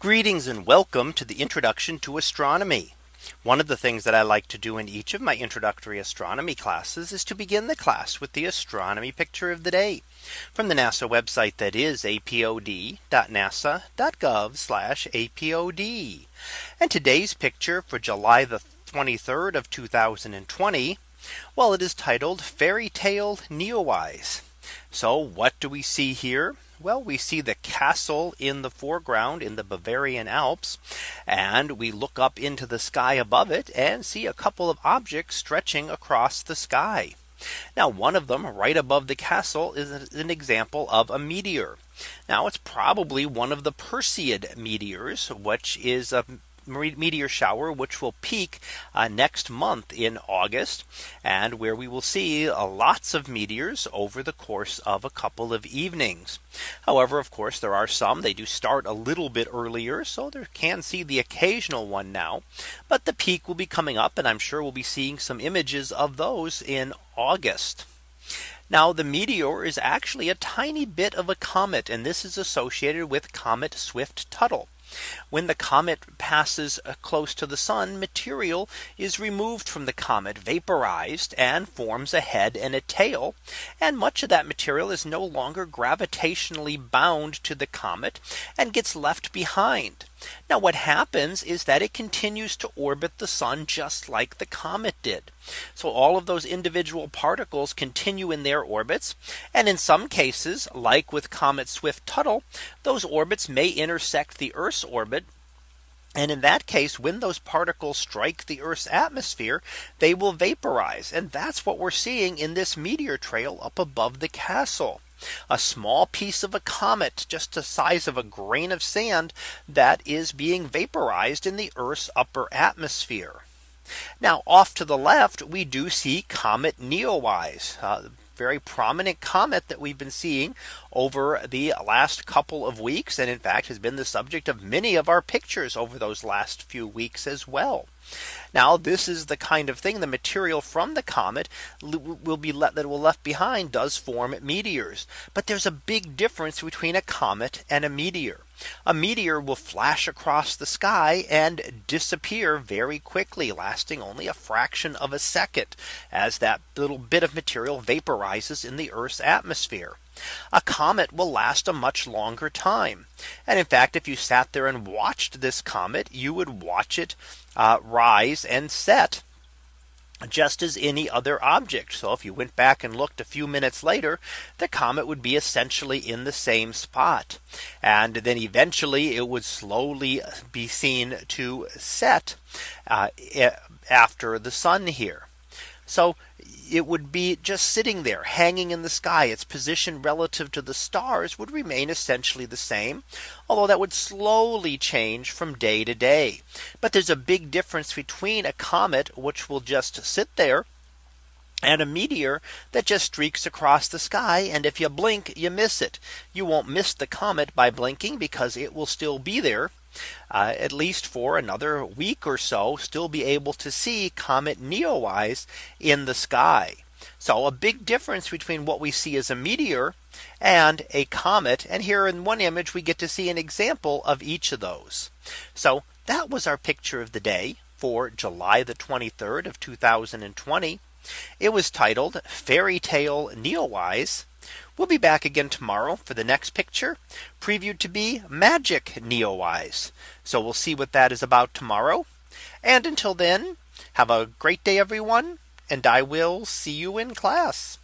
Greetings and welcome to the introduction to astronomy. One of the things that I like to do in each of my introductory astronomy classes is to begin the class with the astronomy picture of the day from the NASA website that is apod.nasa.gov apod. And today's picture for July the 23rd of 2020. Well, it is titled Fairy Tale Neowise. So what do we see here? Well, we see the castle in the foreground in the Bavarian Alps. And we look up into the sky above it and see a couple of objects stretching across the sky. Now one of them right above the castle is an example of a meteor. Now it's probably one of the Perseid meteors, which is a meteor shower, which will peak uh, next month in August and where we will see uh, lots of meteors over the course of a couple of evenings. However, of course, there are some they do start a little bit earlier. So there can see the occasional one now. But the peak will be coming up and I'm sure we'll be seeing some images of those in August. Now the meteor is actually a tiny bit of a comet and this is associated with Comet Swift Tuttle. When the comet passes uh, close to the sun, material is removed from the comet, vaporized and forms a head and a tail. And much of that material is no longer gravitationally bound to the comet and gets left behind. Now what happens is that it continues to orbit the sun just like the comet did. So all of those individual particles continue in their orbits. And in some cases, like with Comet Swift Tuttle, those orbits may intersect the Earth's orbit and in that case, when those particles strike the Earth's atmosphere, they will vaporize. And that's what we're seeing in this meteor trail up above the castle a small piece of a comet just the size of a grain of sand that is being vaporized in the Earth's upper atmosphere. Now off to the left, we do see Comet Neowise. Uh, very prominent comet that we've been seeing over the last couple of weeks and in fact has been the subject of many of our pictures over those last few weeks as well. Now this is the kind of thing the material from the comet will be let that will left behind does form meteors. But there's a big difference between a comet and a meteor. A meteor will flash across the sky and disappear very quickly lasting only a fraction of a second as that little bit of material vaporizes in the Earth's atmosphere. A comet will last a much longer time. And in fact, if you sat there and watched this comet, you would watch it uh, rise and set just as any other object. So if you went back and looked a few minutes later, the comet would be essentially in the same spot. And then eventually it would slowly be seen to set uh, after the sun here. So it would be just sitting there hanging in the sky. Its position relative to the stars would remain essentially the same. Although that would slowly change from day to day. But there's a big difference between a comet, which will just sit there and a meteor that just streaks across the sky. And if you blink, you miss it. You won't miss the comet by blinking because it will still be there uh, at least for another week or so still be able to see Comet Neowise in the sky. So a big difference between what we see as a meteor and a comet. And here in one image, we get to see an example of each of those. So that was our picture of the day for July the 23rd of 2020. It was titled Fairy Tale Neowise. We'll be back again tomorrow for the next picture previewed to be magic Neowise. So we'll see what that is about tomorrow. And until then, have a great day, everyone. And I will see you in class.